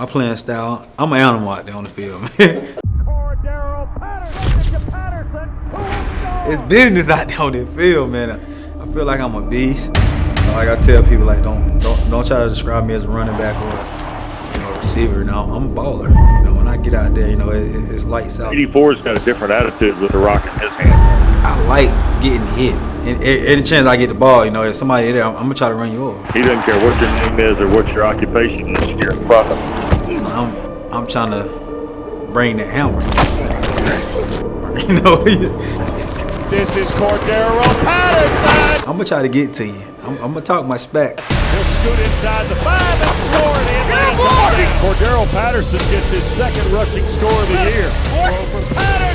my playing style, I'm an animal out there on the field, man. it's business out there on the field, man. I feel like I'm a beast. Like I tell people, like don't don't don't try to describe me as a running back or you know receiver. No, I'm a baller. You know, when I get out there, you know, it, it's lights out. 84's got a different attitude with the rock in his hand. I like getting hit. And any chance I get the ball, you know, if somebody there, I'm, I'm gonna try to run you over. He doesn't care what your name is or what your occupation is. You're in front. I'm I'm trying to bring the hammer. you know. This is Cordarrelle Patterson. I'm gonna try to get to you. I'm, I'm gonna talk my spec. He'll scoot inside the five and score the Atlanta Cordarrelle Patterson gets his second rushing score of the year. For Patterson,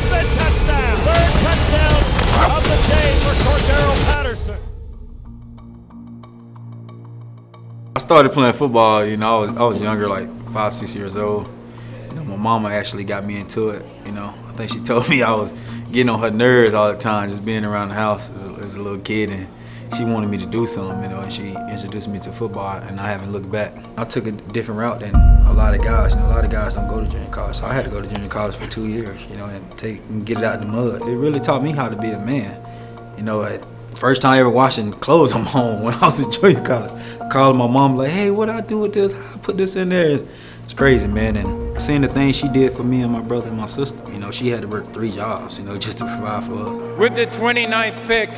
started playing football, you know, I was, I was younger, like five, six years old. You know, my mama actually got me into it, you know. I think she told me I was getting on her nerves all the time, just being around the house as a, as a little kid. And she wanted me to do something, you know, and she introduced me to football, and I haven't looked back. I took a different route than a lot of guys. You know, a lot of guys don't go to junior college, so I had to go to junior college for two years, you know, and take and get it out in the mud. It really taught me how to be a man. You know, first time ever washing clothes on my own when I was in junior college. Calling my mom like, hey, what I do with this? How I put this in there? It's crazy, man. And seeing the things she did for me and my brother and my sister, you know, she had to work three jobs, you know, just to provide for us. With the 29th pick,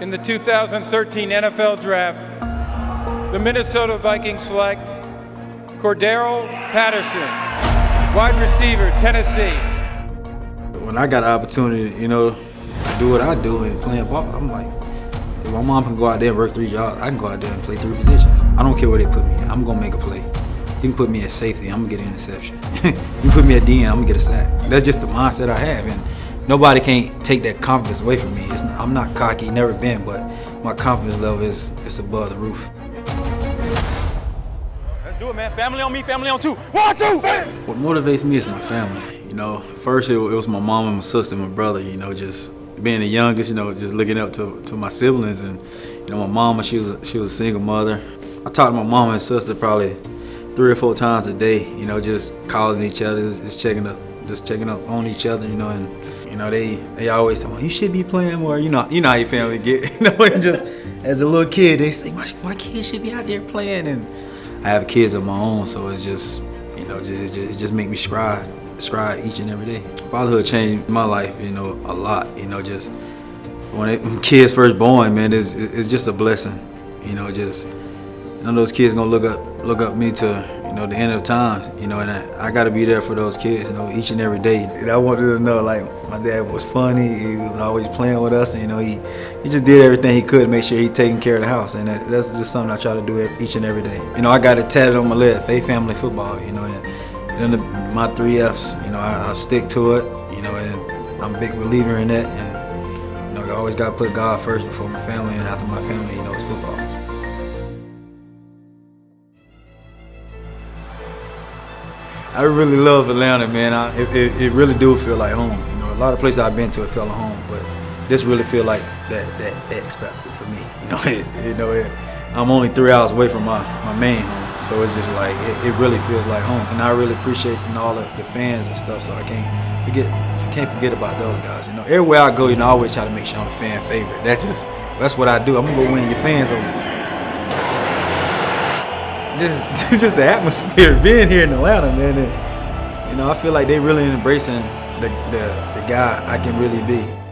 in the 2013 NFL Draft, the Minnesota Vikings select Cordarrelle Patterson, wide receiver, Tennessee. When I got an opportunity, you know, to do what I do and playing ball, I'm like, if my mom can go out there and work three jobs, I can go out there and play three positions. I don't care where they put me in. I'm gonna make a play. You can put me at safety, I'm gonna get an interception. you can put me at DN, I'm gonna get a sack. That's just the mindset I have. And nobody can't take that confidence away from me. It's, I'm not cocky, never been, but my confidence level is, is above the roof. Let's do it, man. Family on me, family on two. One, two, bam! What motivates me is my family. You know, first it, it was my mom and my sister and my brother, you know, just being the youngest, you know, just looking up to, to my siblings and, you know, my mama, she was, she was a single mother. I talked to my mama and sister probably three or four times a day, you know, just calling each other, just checking up, just checking up on each other, you know, and you know, they they always tell me, you should be playing more. You know, you know how your family get. You know, and just as a little kid, they say my, my kids should be out there playing, and I have kids of my own, so it's just you know, just, it just make me strive, strive each and every day. Fatherhood changed my life, you know, a lot. You know, just when, it, when kids first born, man, it's it's just a blessing. You know, just none of those kids gonna look up look up me to you know, the end of time, you know, and I, I got to be there for those kids, you know, each and every day. And I wanted to know, like, my dad was funny. He was always playing with us, and, you know, he, he just did everything he could to make sure he taking care of the house. And that, that's just something I try to do each and every day. You know, I got it tatted on my leg, Faith Family Football, you know, and, and the, my three Fs, you know, I, I, stick to it, you know, and I'm a big believer in that. And, you know, I always got to put God first before my family, and after my family, you know, it's football. I really love Atlanta, man. I, it, it, it, really do feel like home. You know, a lot of places I've been to, it felt like home, but this really feel like that that X factor for me. You know, it, you know, I'm only three hours away from my, my main home, so it's just like it, it really feels like home. And I really appreciate you know all the, the fans and stuff. So I can't forget can't forget about those guys. You know, everywhere I go, you know, I always try to make sure I'm a fan favorite. That's just that's what I do. I'm gonna go win your fans over just just the atmosphere being here in Atlanta, man. And, you know, I feel like they really embracing the, the the guy I can really be.